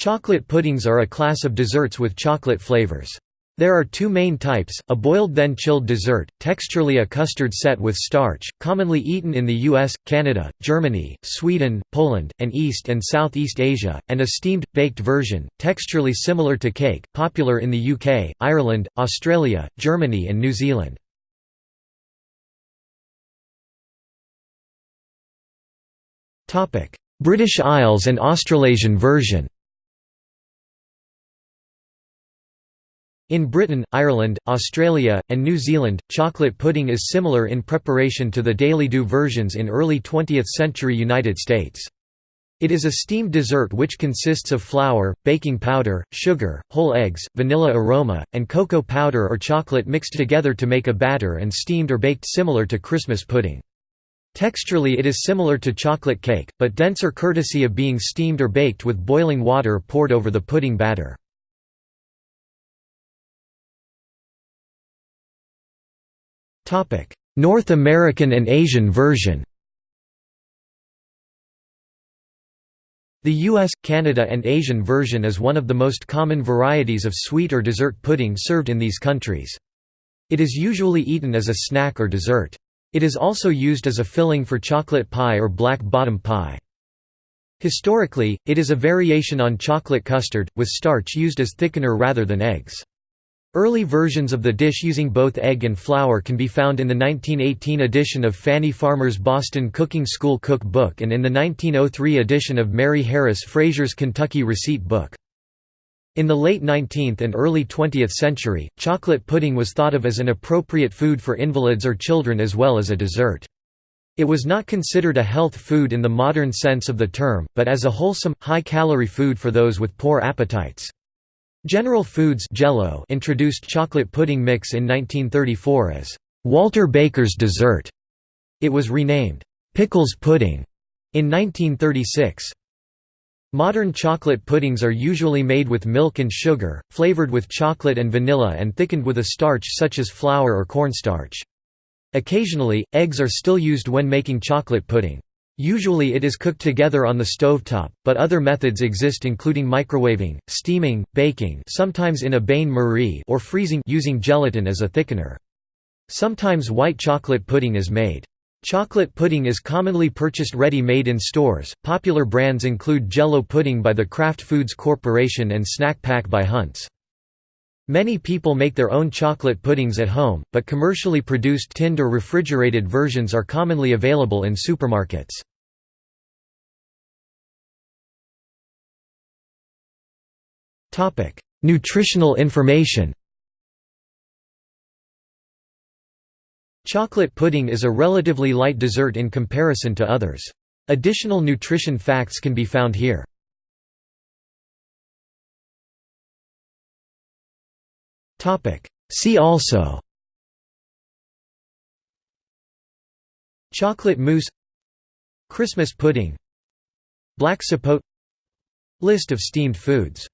Chocolate puddings are a class of desserts with chocolate flavors. There are two main types, a boiled then chilled dessert, texturally a custard set with starch, commonly eaten in the US, Canada, Germany, Sweden, Poland, and East and Southeast Asia, and a steamed, baked version, texturally similar to cake, popular in the UK, Ireland, Australia, Germany and New Zealand. British Isles and Australasian version In Britain, Ireland, Australia, and New Zealand, chocolate pudding is similar in preparation to the Daily Do versions in early 20th-century United States. It is a steamed dessert which consists of flour, baking powder, sugar, whole eggs, vanilla aroma, and cocoa powder or chocolate mixed together to make a batter and steamed or baked similar to Christmas pudding. Texturally it is similar to chocolate cake, but denser courtesy of being steamed or baked with boiling water poured over the pudding batter. North American and Asian version The US, Canada and Asian version is one of the most common varieties of sweet or dessert pudding served in these countries. It is usually eaten as a snack or dessert. It is also used as a filling for chocolate pie or black bottom pie. Historically, it is a variation on chocolate custard, with starch used as thickener rather than eggs. Early versions of the dish using both egg and flour can be found in the 1918 edition of Fannie Farmer's Boston Cooking School Cook Book and in the 1903 edition of Mary Harris Frazer's Kentucky Receipt Book. In the late 19th and early 20th century, chocolate pudding was thought of as an appropriate food for invalids or children as well as a dessert. It was not considered a health food in the modern sense of the term, but as a wholesome, high-calorie food for those with poor appetites. General Foods Jell-O introduced chocolate pudding mix in 1934 as Walter Baker's dessert. It was renamed Pickles pudding in 1936. Modern chocolate puddings are usually made with milk and sugar, flavored with chocolate and vanilla and thickened with a starch such as flour or cornstarch. Occasionally, eggs are still used when making chocolate pudding. Usually it is cooked together on the stovetop, but other methods exist including microwaving, steaming, baking sometimes in a bain-marie or freezing using gelatin as a thickener. Sometimes white chocolate pudding is made. Chocolate pudding is commonly purchased ready-made in stores. Popular brands include Jell-O pudding by the Kraft Foods Corporation and Snack Pack by Hunt's. Many people make their own chocolate puddings at home, but commercially produced tinned or refrigerated versions are commonly available in supermarkets. Nutritional information Chocolate pudding is a relatively light dessert in comparison to others. Additional nutrition facts can be found here. See also Chocolate mousse Christmas pudding Black sapote List of steamed foods